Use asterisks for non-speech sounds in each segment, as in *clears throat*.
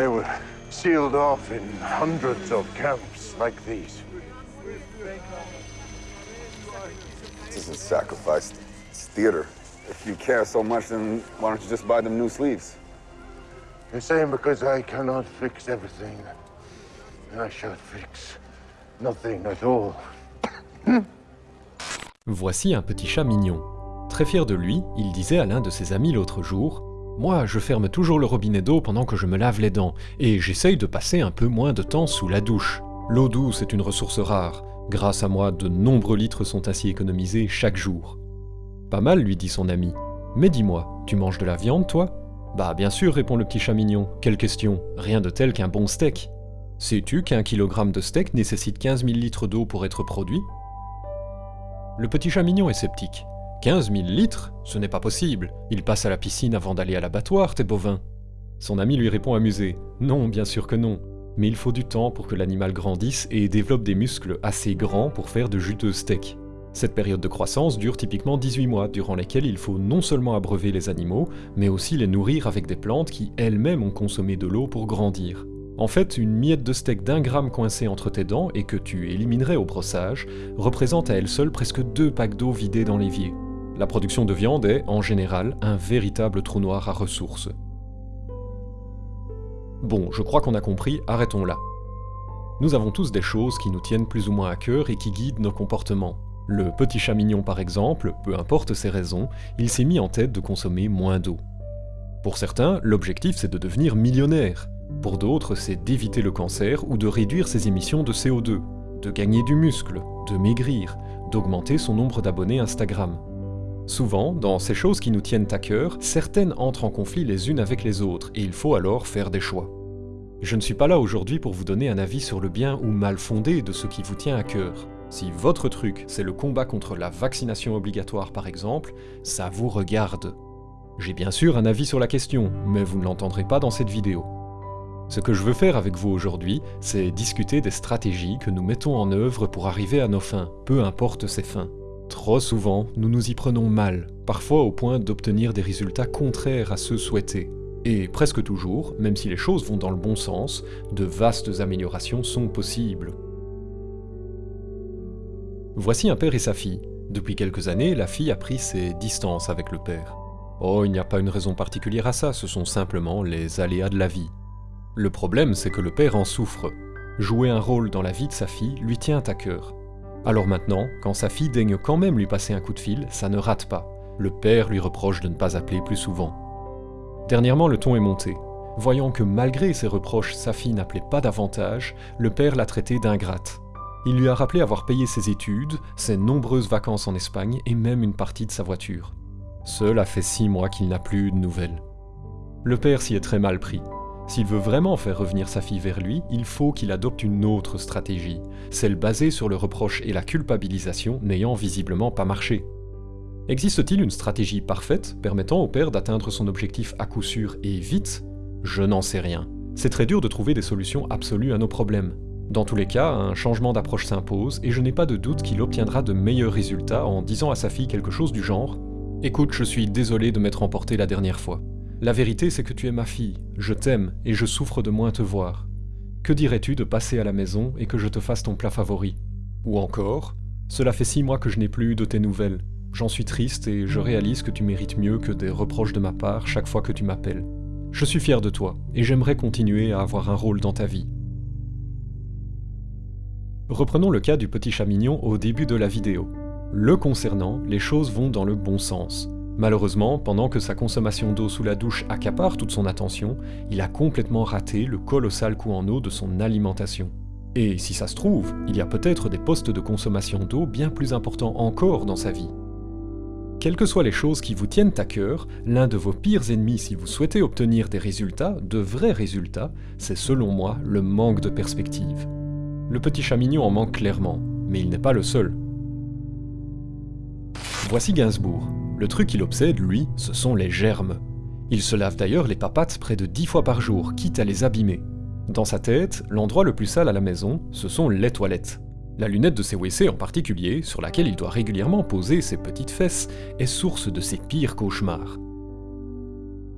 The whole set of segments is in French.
They were sealed off in hundreds of camps like these. This isn't sacrifice, it's theater. If you care so much, then why don't you just buy them new sleeves? You're saying because I cannot fix everything, I should fix nothing at all. Voici un petit chat mignon. Très fier de lui, il disait à l'un de ses amis l'autre jour Moi, je ferme toujours le robinet d'eau pendant que je me lave les dents, et j'essaye de passer un peu moins de temps sous la douche. L'eau douce est une ressource rare. Grâce à moi, de nombreux litres sont ainsi économisés chaque jour. Pas mal, lui dit son ami. Mais dis-moi, tu manges de la viande, toi? Bah bien sûr, répond le petit chat mignon. Quelle question? Rien de tel qu'un bon steak. Sais-tu qu'un kilogramme de steak nécessite 15 000 litres d'eau pour être produit? Le petit chat mignon est sceptique. 15 000 litres Ce n'est pas possible. Ils passent à la piscine avant d'aller à l'abattoir, tes bovins. Son ami lui répond amusé. Non, bien sûr que non. Mais il faut du temps pour que l'animal grandisse et développe des muscles assez grands pour faire de juteux steaks. Cette période de croissance dure typiquement 18 mois, durant lesquels il faut non seulement abreuver les animaux, mais aussi les nourrir avec des plantes qui elles-mêmes ont consommé de l'eau pour grandir. En fait, une miette de steak d'un gramme coincée entre tes dents et que tu éliminerais au brossage représente à elle seule presque deux packs d'eau vidés dans l'évier. La production de viande est, en général, un véritable trou noir à ressources. Bon, je crois qu'on a compris, arrêtons là. Nous avons tous des choses qui nous tiennent plus ou moins à cœur et qui guident nos comportements. Le petit chat mignon par exemple, peu importe ses raisons, il s'est mis en tête de consommer moins d'eau. Pour certains, l'objectif c'est de devenir millionnaire. Pour d'autres, c'est d'éviter le cancer ou de réduire ses émissions de CO2, de gagner du muscle, de maigrir, d'augmenter son nombre d'abonnés Instagram. Souvent, dans ces choses qui nous tiennent à cœur, certaines entrent en conflit les unes avec les autres, et il faut alors faire des choix. Je ne suis pas là aujourd'hui pour vous donner un avis sur le bien ou mal fondé de ce qui vous tient à cœur. Si votre truc, c'est le combat contre la vaccination obligatoire par exemple, ça vous regarde. J'ai bien sûr un avis sur la question, mais vous ne l'entendrez pas dans cette vidéo. Ce que je veux faire avec vous aujourd'hui, c'est discuter des stratégies que nous mettons en œuvre pour arriver à nos fins, peu importe ces fins. Trop souvent, nous nous y prenons mal, parfois au point d'obtenir des résultats contraires à ceux souhaités. Et presque toujours, même si les choses vont dans le bon sens, de vastes améliorations sont possibles. Voici un père et sa fille. Depuis quelques années, la fille a pris ses distances avec le père. Oh, il n'y a pas une raison particulière à ça, ce sont simplement les aléas de la vie. Le problème, c'est que le père en souffre. Jouer un rôle dans la vie de sa fille lui tient à cœur. Alors maintenant, quand sa fille daigne quand même lui passer un coup de fil, ça ne rate pas. Le père lui reproche de ne pas appeler plus souvent. Dernièrement, le ton est monté. Voyant que malgré ses reproches, sa fille n'appelait pas davantage, le père l'a traitée d'ingrate. Il lui a rappelé avoir payé ses études, ses nombreuses vacances en Espagne et même une partie de sa voiture. Cela fait six mois qu'il n'a plus eu de nouvelles. Le père s'y est très mal pris. S'il veut vraiment faire revenir sa fille vers lui, il faut qu'il adopte une autre stratégie, celle basée sur le reproche et la culpabilisation n'ayant visiblement pas marché. Existe-t-il une stratégie parfaite permettant au père d'atteindre son objectif à coup sûr et vite? Je n'en sais rien. C'est très dur de trouver des solutions absolues à nos problèmes. Dans tous les cas, un changement d'approche s'impose et je n'ai pas de doute qu'il obtiendra de meilleurs résultats en disant à sa fille quelque chose du genre « Écoute, je suis désolé de m'être emporté la dernière fois. La vérité c'est que tu es ma fille, je t'aime et je souffre de moins te voir. Que dirais-tu de passer à la maison et que je te fasse ton plat favori? Ou encore « Cela fait six mois que je n'ai plus eu de tes nouvelles. J'en suis triste et je réalise que tu mérites mieux que des reproches de ma part chaque fois que tu m'appelles. Je suis fier de toi et j'aimerais continuer à avoir un rôle dans ta vie. Reprenons le cas du petit chat mignon au début de la vidéo. Le concernant, les choses vont dans le bon sens. Malheureusement, pendant que sa consommation d'eau sous la douche accapare toute son attention, il a complètement raté le colossal coût en eau de son alimentation. Et si ça se trouve, il y a peut-être des postes de consommation d'eau bien plus importants encore dans sa vie. Quelles que soient les choses qui vous tiennent à cœur, l'un de vos pires ennemis si vous souhaitez obtenir des résultats, de vrais résultats, c'est selon moi le manque de perspective. Le petit chat mignon en manque clairement, mais il n'est pas le seul. Voici Gainsbourg. Le truc qui l'obsède, lui, ce sont les germes. Il se lave d'ailleurs les papates près de dix fois par jour, quitte à les abîmer. Dans sa tête, l'endroit le plus sale à la maison, ce sont les toilettes. La lunette de ses WC en particulier, sur laquelle il doit régulièrement poser ses petites fesses, est source de ses pires cauchemars.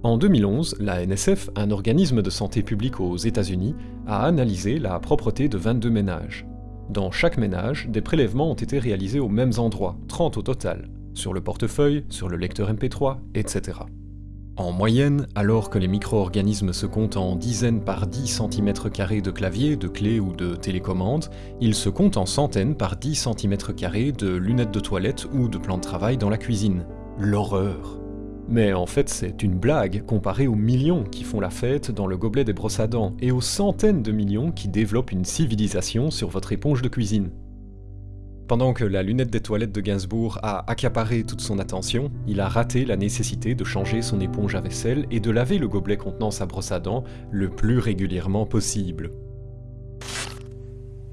En 2011, la NSF, un organisme de santé publique aux États-Unis, a analysé la propreté de 22 ménages. Dans chaque ménage, des prélèvements ont été réalisés aux mêmes endroits, 30 au total, sur le portefeuille, sur le lecteur MP3, etc. En moyenne, alors que les micro-organismes se comptent en dizaines par 10 cm de clavier, de clés ou de télécommande, ils se comptent en centaines par 10 cm de lunettes de toilette ou de plans de travail dans la cuisine. L'horreur mais en fait, c'est une blague comparée aux millions qui font la fête dans le gobelet des brosses à dents et aux centaines de millions qui développent une civilisation sur votre éponge de cuisine. Pendant que la lunette des toilettes de Gainsbourg a accaparé toute son attention, il a raté la nécessité de changer son éponge à vaisselle et de laver le gobelet contenant sa brosse à dents le plus régulièrement possible.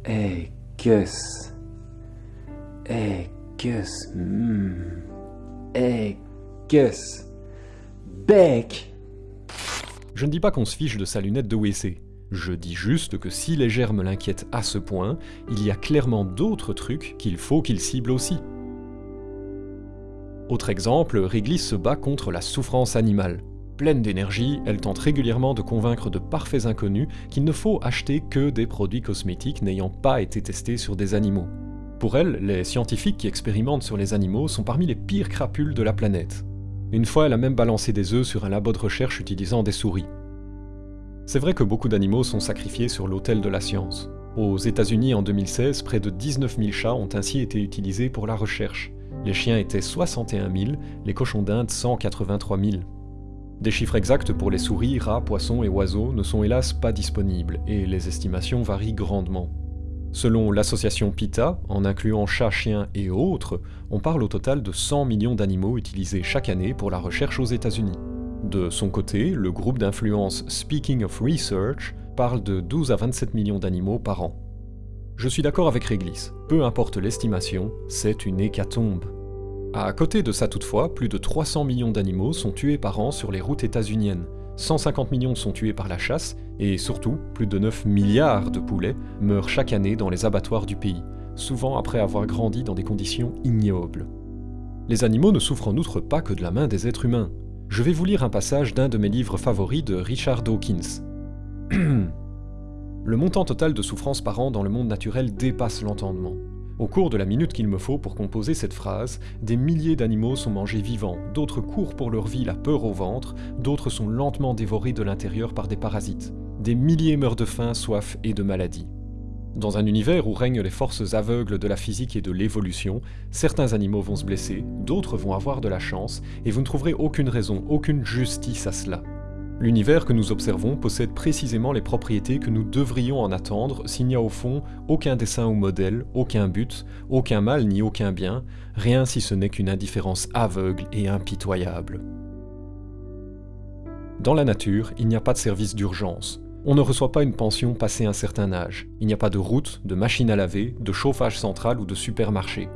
Hey, Gus. Hey, Gus. Mm. Hey, Gus. Beck. Je ne dis pas qu'on se fiche de sa lunette de WC. Je dis juste que si les germes l'inquiètent à ce point, il y a clairement d'autres trucs qu'il faut qu'il cible aussi. Autre exemple, Wrigley se bat contre la souffrance animale. Pleine d'énergie, elle tente régulièrement de convaincre de parfaits inconnus qu'il ne faut acheter que des produits cosmétiques n'ayant pas été testés sur des animaux. Pour elle, les scientifiques qui expérimentent sur les animaux sont parmi les pires crapules de la planète. Une fois, elle a même balancé des œufs sur un labo de recherche utilisant des souris. C'est vrai que beaucoup d'animaux sont sacrifiés sur l'autel de la science. Aux États-Unis en 2016, près de 19 000 chats ont ainsi été utilisés pour la recherche. Les chiens étaient 61 000, les cochons d'Inde 183 000. Des chiffres exacts pour les souris, rats, poissons et oiseaux ne sont hélas pas disponibles, et les estimations varient grandement. Selon l'association PETA, en incluant chats, chiens et autres, on parle au total de 100 millions d'animaux utilisés chaque année pour la recherche aux États-Unis. De son côté, le groupe d'influence Speaking of Research parle de 12 à 27 millions d'animaux par an. Je suis d'accord avec Réglisse, peu importe l'estimation, c'est une hécatombe. À côté de ça toutefois, plus de 300 millions d'animaux sont tués par an sur les routes états-uniennes, 150 millions sont tués par la chasse, et surtout, plus de 9 milliards de poulets meurent chaque année dans les abattoirs du pays, souvent après avoir grandi dans des conditions ignobles. Les animaux ne souffrent en outre pas que de la main des êtres humains. Je vais vous lire un passage d'un de mes livres favoris de Richard Dawkins. *clears throat* le montant total de souffrance par an dans le monde naturel dépasse l'entendement. Au cours de la minute qu'il me faut pour composer cette phrase, des milliers d'animaux sont mangés vivants, d'autres courent pour leur vie la peur au ventre, d'autres sont lentement dévorés de l'intérieur par des parasites. Des milliers meurent de faim, soif et de maladie. Dans un univers où règnent les forces aveugles de la physique et de l'évolution, certains animaux vont se blesser, d'autres vont avoir de la chance, et vous ne trouverez aucune raison, aucune justice à cela. L'univers que nous observons possède précisément les propriétés que nous devrions en attendre s'il n'y a au fond aucun dessin ou modèle, aucun but, aucun mal ni aucun bien, rien si ce n'est qu'une indifférence aveugle et impitoyable. Dans la nature, il n'y a pas de service d'urgence. On ne reçoit pas une pension passé un certain âge. Il n'y a pas de route, de machine à laver, de chauffage central ou de supermarché.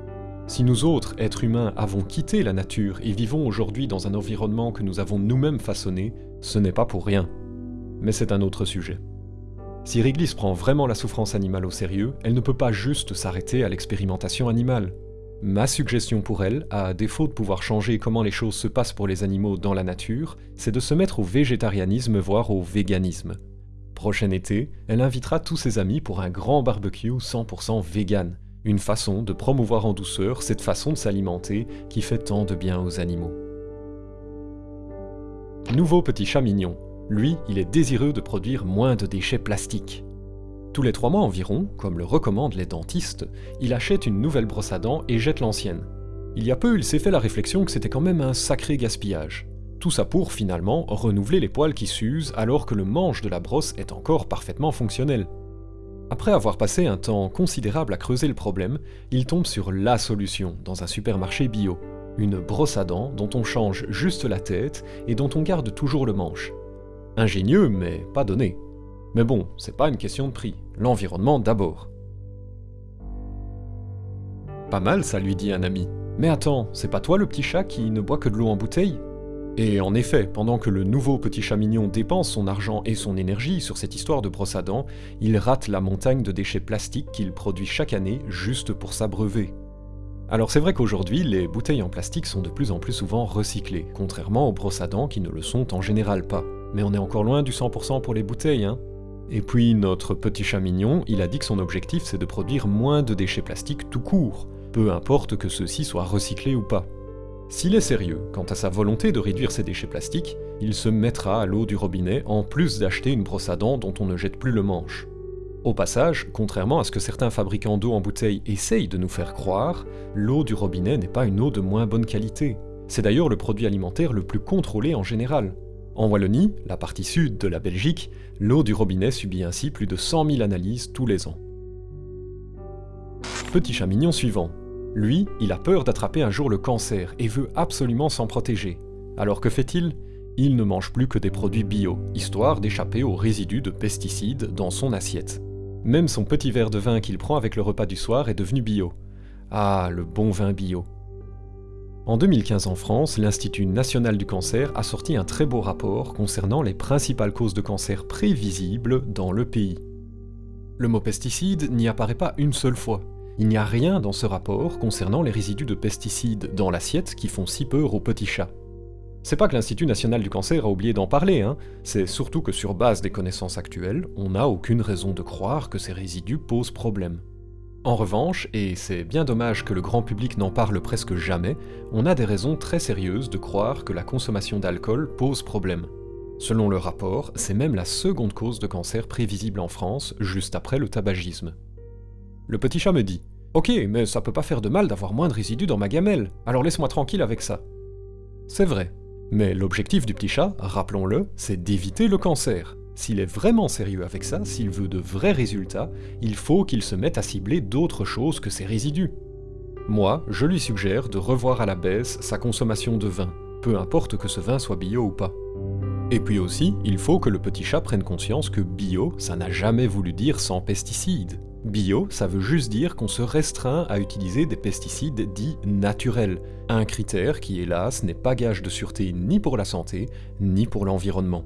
Si nous autres, êtres humains, avons quitté la nature et vivons aujourd'hui dans un environnement que nous avons nous-mêmes façonné, ce n'est pas pour rien. Mais c'est un autre sujet. Si Réglisse prend vraiment la souffrance animale au sérieux, elle ne peut pas juste s'arrêter à l'expérimentation animale. Ma suggestion pour elle, à défaut de pouvoir changer comment les choses se passent pour les animaux dans la nature, c'est de se mettre au végétarianisme voire au véganisme. Prochain été, elle invitera tous ses amis pour un grand barbecue 100% vegan, une façon de promouvoir en douceur cette façon de s'alimenter qui fait tant de bien aux animaux. Nouveau petit chat mignon. Lui, il est désireux de produire moins de déchets plastiques. Tous les trois mois environ, comme le recommandent les dentistes, il achète une nouvelle brosse à dents et jette l'ancienne. Il y a peu, il s'est fait la réflexion que c'était quand même un sacré gaspillage. Tout ça pour, finalement, renouveler les poils qui s'usent alors que le manche de la brosse est encore parfaitement fonctionnel. Après avoir passé un temps considérable à creuser le problème, il tombe sur LA solution dans un supermarché bio. Une brosse à dents dont on change juste la tête et dont on garde toujours le manche. Ingénieux, mais pas donné. Mais bon, c'est pas une question de prix. L'environnement d'abord. Pas mal ça, lui dit un ami. Mais attends, c'est pas toi le petit chat qui ne boit que de l'eau en bouteille? Et en effet, pendant que le nouveau petit chat mignon dépense son argent et son énergie sur cette histoire de brosse à dents, il rate la montagne de déchets plastiques qu'il produit chaque année juste pour s'abreuver. Alors c'est vrai qu'aujourd'hui, les bouteilles en plastique sont de plus en plus souvent recyclées, contrairement aux brosses à dents qui ne le sont en général pas. Mais on est encore loin du 100% pour les bouteilles, hein Et puis notre petit chat mignon, il a dit que son objectif c'est de produire moins de déchets plastiques tout court, peu importe que ceux-ci soient recyclés ou pas. S'il est sérieux quant à sa volonté de réduire ses déchets plastiques, il se mettra à l'eau du robinet en plus d'acheter une brosse à dents dont on ne jette plus le manche. Au passage, contrairement à ce que certains fabricants d'eau en bouteille essayent de nous faire croire, l'eau du robinet n'est pas une eau de moins bonne qualité. C'est d'ailleurs le produit alimentaire le plus contrôlé en général. En Wallonie, la partie sud de la Belgique, l'eau du robinet subit ainsi plus de 100 000 analyses tous les ans. Petit chat mignon suivant. Lui, il a peur d'attraper un jour le cancer et veut absolument s'en protéger. Alors que fait-il? Il ne mange plus que des produits bio, histoire d'échapper aux résidus de pesticides dans son assiette. Même son petit verre de vin qu'il prend avec le repas du soir est devenu bio. Ah, le bon vin bio. En 2015 en France, l'Institut national du cancer a sorti un très beau rapport concernant les principales causes de cancer prévisibles dans le pays. Le mot pesticide n'y apparaît pas une seule fois. Il n'y a rien dans ce rapport concernant les résidus de pesticides dans l'assiette qui font si peur aux petits chats. C'est pas que l'Institut national du cancer a oublié d'en parler, hein. c'est surtout que sur base des connaissances actuelles, on n'a aucune raison de croire que ces résidus posent problème. En revanche, et c'est bien dommage que le grand public n'en parle presque jamais, on a des raisons très sérieuses de croire que la consommation d'alcool pose problème. Selon le rapport, c'est même la seconde cause de cancer prévisible en France, juste après le tabagisme. Le petit chat me dit Ok, mais ça peut pas faire de mal d'avoir moins de résidus dans ma gamelle, alors laisse-moi tranquille avec ça. C'est vrai, mais l'objectif du petit chat, rappelons-le, c'est d'éviter le cancer. S'il est vraiment sérieux avec ça, s'il veut de vrais résultats, il faut qu'il se mette à cibler d'autres choses que ces résidus. Moi, je lui suggère de revoir à la baisse sa consommation de vin, peu importe que ce vin soit bio ou pas. Et puis aussi, il faut que le petit chat prenne conscience que bio, ça n'a jamais voulu dire sans pesticides. Bio, ça veut juste dire qu'on se restreint à utiliser des pesticides dits naturels, un critère qui hélas n'est pas gage de sûreté ni pour la santé, ni pour l'environnement.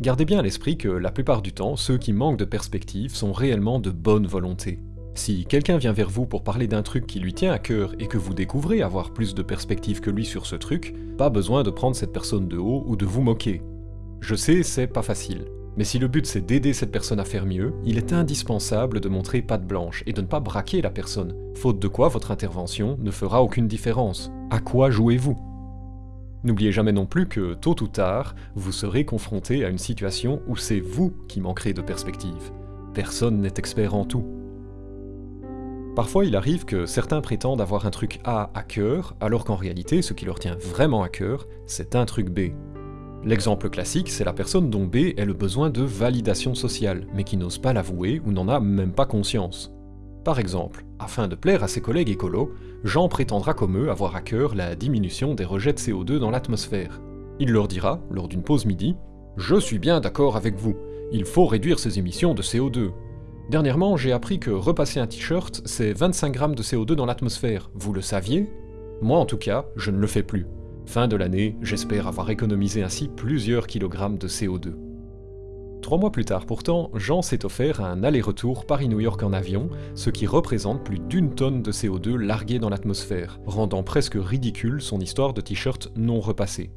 Gardez bien à l'esprit que la plupart du temps, ceux qui manquent de perspective sont réellement de bonne volonté. Si quelqu'un vient vers vous pour parler d'un truc qui lui tient à cœur et que vous découvrez avoir plus de perspective que lui sur ce truc, pas besoin de prendre cette personne de haut ou de vous moquer. Je sais, c'est pas facile. Mais si le but c'est d'aider cette personne à faire mieux, il est indispensable de montrer patte blanche et de ne pas braquer la personne, faute de quoi votre intervention ne fera aucune différence. À quoi jouez-vous? N'oubliez jamais non plus que, tôt ou tard, vous serez confronté à une situation où c'est vous qui manquerez de perspective. Personne n'est expert en tout. Parfois, il arrive que certains prétendent avoir un truc A à cœur, alors qu'en réalité, ce qui leur tient vraiment à cœur, c'est un truc B. L'exemple classique, c'est la personne dont B est le besoin de validation sociale, mais qui n'ose pas l'avouer ou n'en a même pas conscience. Par exemple, afin de plaire à ses collègues écolos, Jean prétendra comme eux avoir à cœur la diminution des rejets de CO2 dans l'atmosphère. Il leur dira, lors d'une pause midi, Je suis bien d'accord avec vous, il faut réduire ces émissions de CO2. Dernièrement, j'ai appris que repasser un t-shirt, c'est 25 grammes de CO2 dans l'atmosphère. Vous le saviez? Moi en tout cas, je ne le fais plus. Fin de l'année, j'espère avoir économisé ainsi plusieurs kilogrammes de CO2. Trois mois plus tard pourtant, Jean s'est offert un aller-retour Paris-New York en avion, ce qui représente plus d'une tonne de CO2 larguée dans l'atmosphère, rendant presque ridicule son histoire de t-shirt non repassé.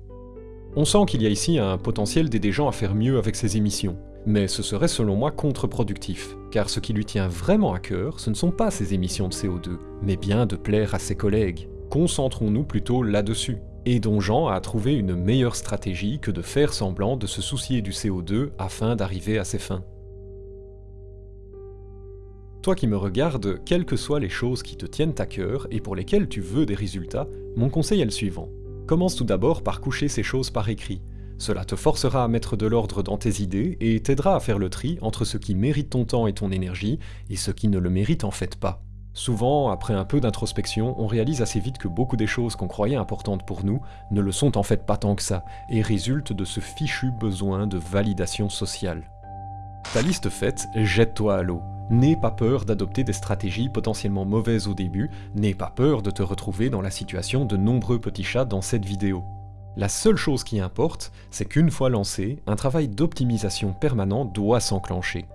On sent qu'il y a ici un potentiel d'aider Jean à faire mieux avec ses émissions, mais ce serait selon moi contre-productif, car ce qui lui tient vraiment à cœur, ce ne sont pas ses émissions de CO2, mais bien de plaire à ses collègues. Concentrons-nous plutôt là-dessus et dont Jean a trouvé une meilleure stratégie que de faire semblant de se soucier du CO2 afin d'arriver à ses fins. Toi qui me regardes, quelles que soient les choses qui te tiennent à cœur et pour lesquelles tu veux des résultats, mon conseil est le suivant. Commence tout d'abord par coucher ces choses par écrit. Cela te forcera à mettre de l'ordre dans tes idées et t'aidera à faire le tri entre ce qui mérite ton temps et ton énergie et ce qui ne le mérite en fait pas. Souvent, après un peu d'introspection, on réalise assez vite que beaucoup des choses qu'on croyait importantes pour nous ne le sont en fait pas tant que ça, et résultent de ce fichu besoin de validation sociale. Ta liste faite, jette-toi à l'eau. N'aie pas peur d'adopter des stratégies potentiellement mauvaises au début, n'aie pas peur de te retrouver dans la situation de nombreux petits chats dans cette vidéo. La seule chose qui importe, c'est qu'une fois lancé, un travail d'optimisation permanent doit s'enclencher.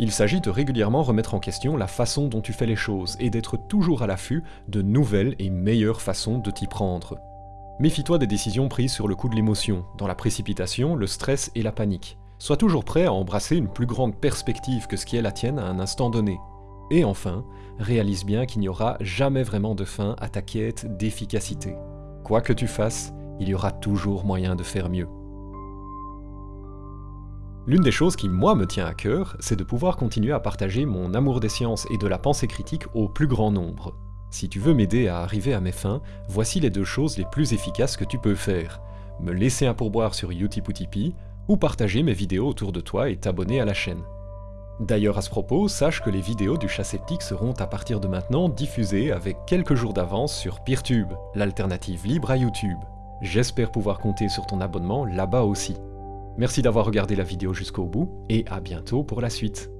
Il s'agit de régulièrement remettre en question la façon dont tu fais les choses et d'être toujours à l'affût de nouvelles et meilleures façons de t'y prendre. Méfie-toi des décisions prises sur le coup de l'émotion, dans la précipitation, le stress et la panique. Sois toujours prêt à embrasser une plus grande perspective que ce qui est la tienne à un instant donné. Et enfin, réalise bien qu'il n'y aura jamais vraiment de fin à ta quête d'efficacité. Quoi que tu fasses, il y aura toujours moyen de faire mieux. L'une des choses qui, moi, me tient à cœur, c'est de pouvoir continuer à partager mon amour des sciences et de la pensée critique au plus grand nombre. Si tu veux m'aider à arriver à mes fins, voici les deux choses les plus efficaces que tu peux faire. Me laisser un pourboire sur Utip ou ou partager mes vidéos autour de toi et t'abonner à la chaîne. D'ailleurs à ce propos, sache que les vidéos du chat sceptique seront à partir de maintenant diffusées avec quelques jours d'avance sur Peertube, l'alternative libre à YouTube. J'espère pouvoir compter sur ton abonnement là-bas aussi. Merci d'avoir regardé la vidéo jusqu'au bout, et à bientôt pour la suite.